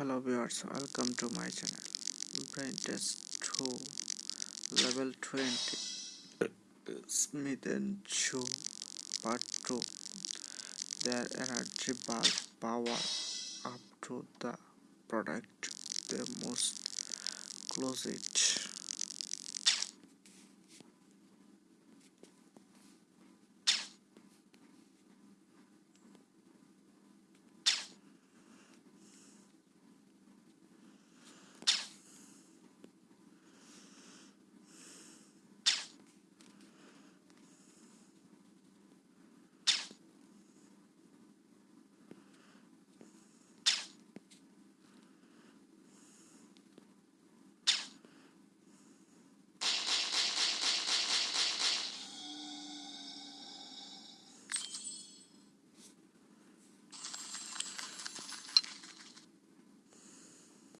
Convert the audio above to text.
hello viewers welcome to my channel. Brain test 2 level 20 smith and chu part 2 their energy bar power up to the product they must close it